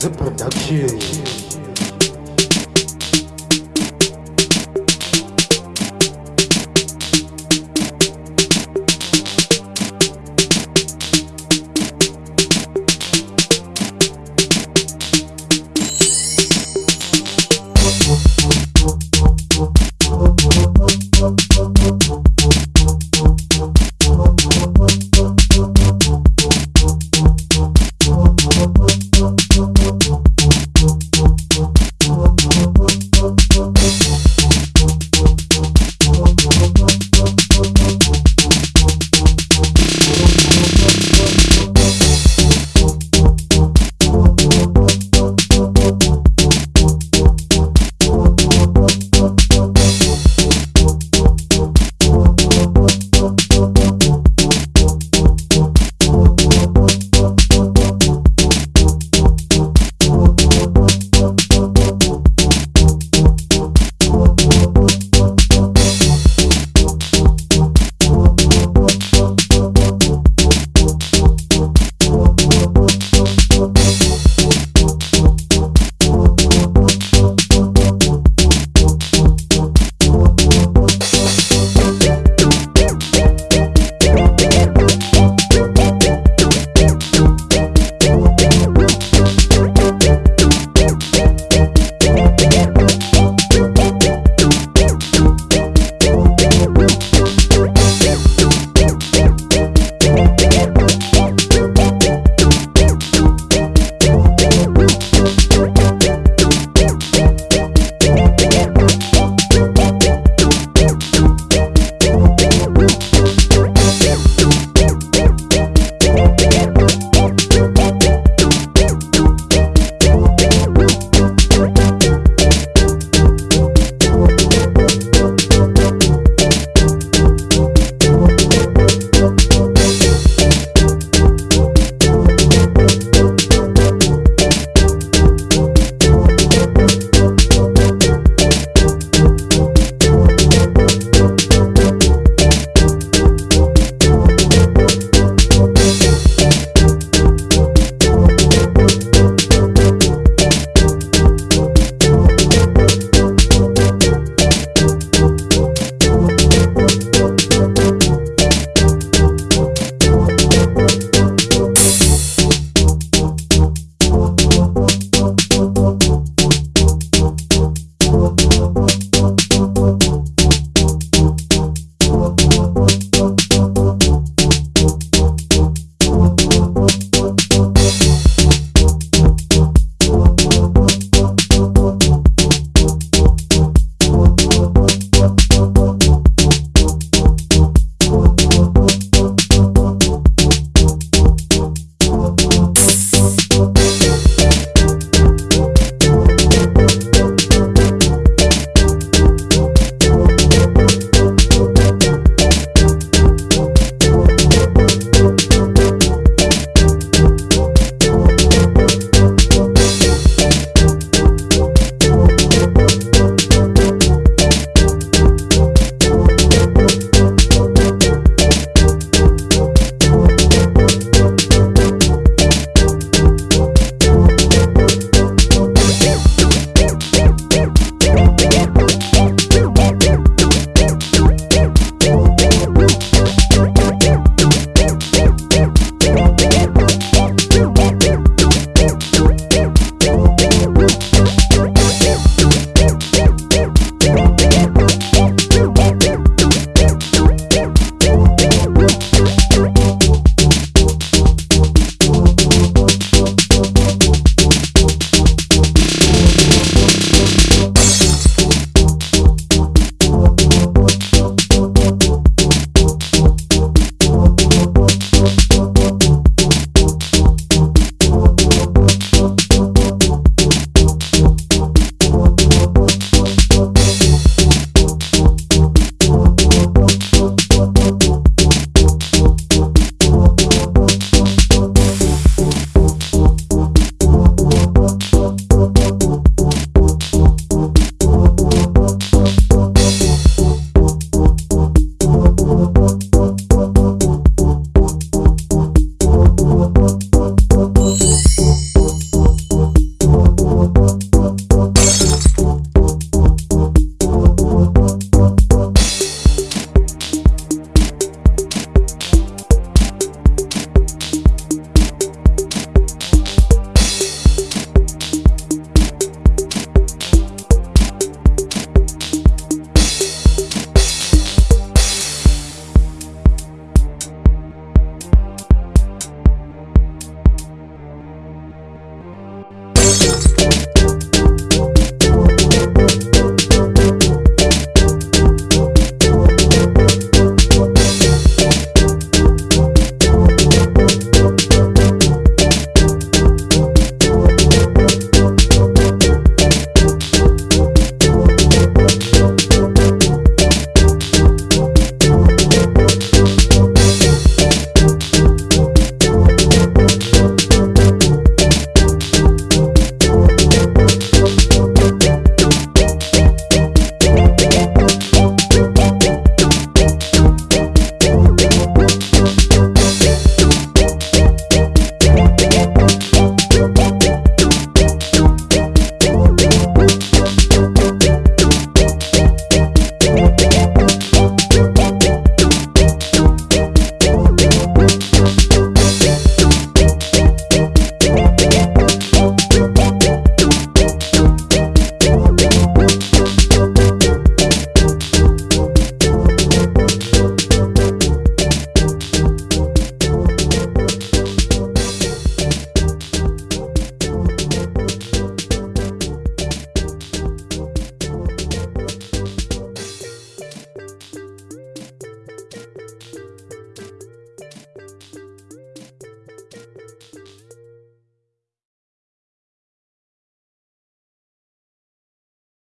The Production.